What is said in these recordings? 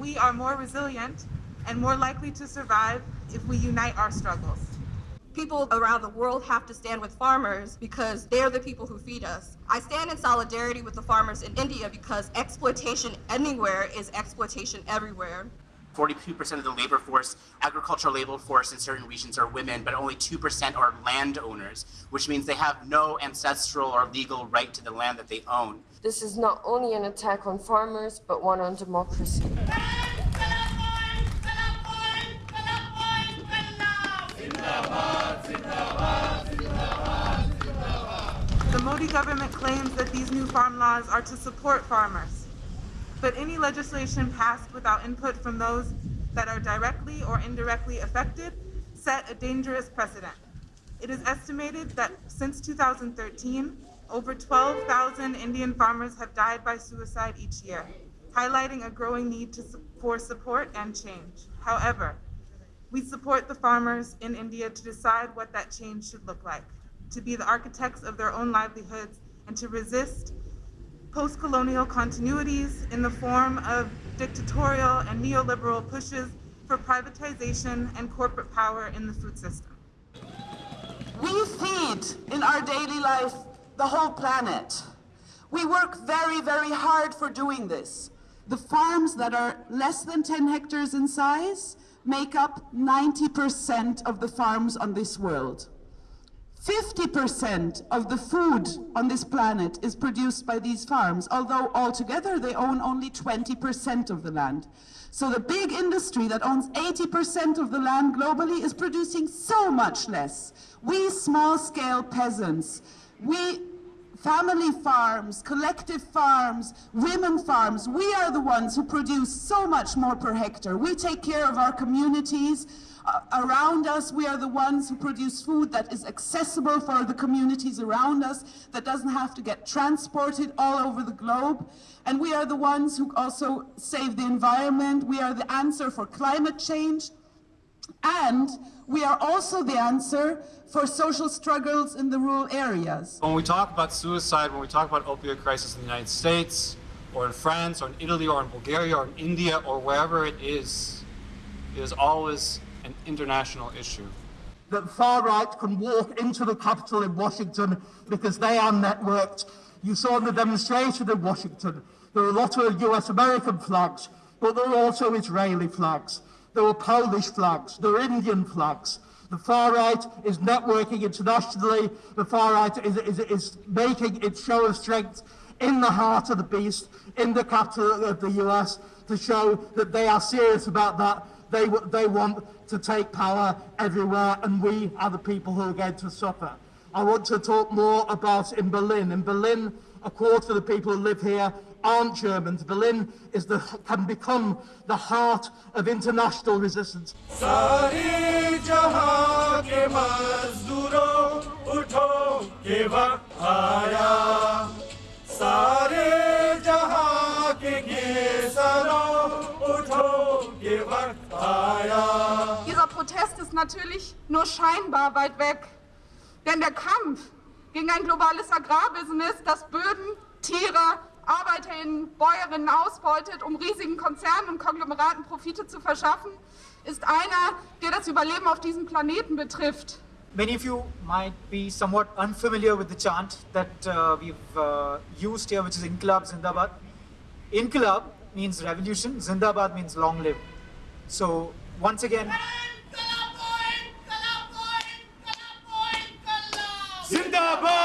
We are more resilient and more likely to survive if we unite our struggles. People around the world have to stand with farmers because they're the people who feed us. I stand in solidarity with the farmers in India because exploitation anywhere is exploitation everywhere. 42% of the labor force, agricultural labor force in certain regions are women, but only 2% are landowners, which means they have no ancestral or legal right to the land that they own. This is not only an attack on farmers, but one on democracy. The Modi government claims that these new farm laws are to support farmers. But any legislation passed without input from those that are directly or indirectly affected set a dangerous precedent. It is estimated that since 2013, over 12,000 Indian farmers have died by suicide each year, highlighting a growing need to, for support and change. However, we support the farmers in India to decide what that change should look like, to be the architects of their own livelihoods, and to resist post-colonial continuities in the form of dictatorial and neoliberal pushes for privatization and corporate power in the food system. We feed in our daily life the whole planet. We work very, very hard for doing this. The farms that are less than 10 hectares in size make up 90% of the farms on this world. 50% of the food on this planet is produced by these farms, although altogether they own only 20% of the land. So the big industry that owns 80% of the land globally is producing so much less. We small-scale peasants, we family farms, collective farms, women farms, we are the ones who produce so much more per hectare. We take care of our communities, uh, around us. We are the ones who produce food that is accessible for the communities around us, that doesn't have to get transported all over the globe. And we are the ones who also save the environment. We are the answer for climate change. And we are also the answer for social struggles in the rural areas. When we talk about suicide, when we talk about opioid crisis in the United States, or in France, or in Italy, or in Bulgaria, or in India, or wherever it is, it is always an international issue. That far right can walk into the Capitol in Washington because they are networked. You saw in the demonstration in Washington, there are a lot of US American flags, but there are also Israeli flags. There are Polish flags, there are Indian flags. The far right is networking internationally. The far right is, is, is making its show of strength in the heart of the beast, in the capital of the US, to show that they are serious about that. They, they want to take power everywhere, and we are the people who are going to suffer. I want to talk more about in Berlin. In Berlin, a quarter of the people who live here aren't Germans. Berlin is the, can become the heart of international resistance. Dieser Protest ist natürlich nur scheinbar weit weg, denn der Kampf gegen ein globales Agrarbusiness, das Böden, Tiere, Arbeiterinnen, Bäuerinnen ausbeutet, um riesigen Konzernen und Konglomeraten Profite zu verschaffen, ist einer, der das Überleben auf diesem Planeten betrifft. Many of you might be somewhat unfamiliar with the chant that uh, we've uh, used here, which is Inqilab Zindabad. Inqilab means revolution, Zindabad means long live. So once again, Zindabad, Zindabad,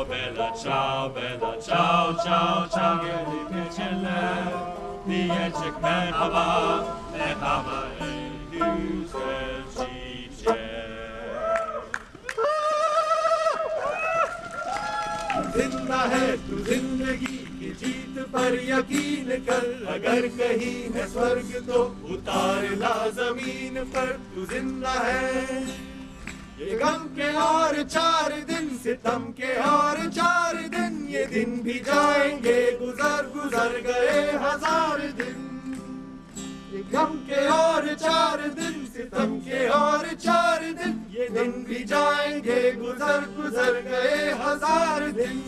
ciao, bella ciao, bella ciao, ciao, ciao, gelip geçenler. Diyecek merhaba, merhaba ey güzel çiçek. ज़िंदा है तू ज़िंदगी की जीत पर यकीन कर अगर कहीं है स्वर्ग तो उतार ला ज़मीन पर तू ज़िंदा है ये गम के और चार सितम के और चार दिन ये दिन भी जाएँगे। गुजर गुजर गए हज़ार दिन। ये गम के और चार दिन, सितम के और चार दिन ये दिन भी जाएँगे। गुजर गुजर गए हज़ार दिन।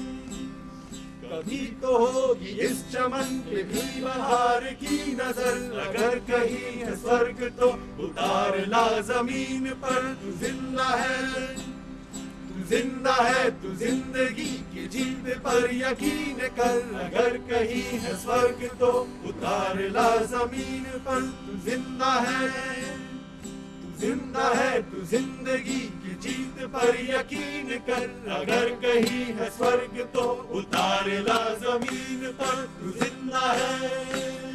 कभी तो होगी इस चमन पे भी बहार की नज़र। अगर कहीं है स्वर्ग तो उतार ला ज़मीन पर ज़िंदा है। ज़िंदा है तू ज़िंदगी की जीत पर यकीन कर। अगर कहीं है स्वर्ग तो उतार ला ज़मीन पर। तू ज़िंदा है, तू ज़िंदा है, तू ज़िंदगी की जीत पर यकीन कर। अगर कहीं है स्वर्ग तो उतार ला ज़मीन पर। तू ज़िंदा है।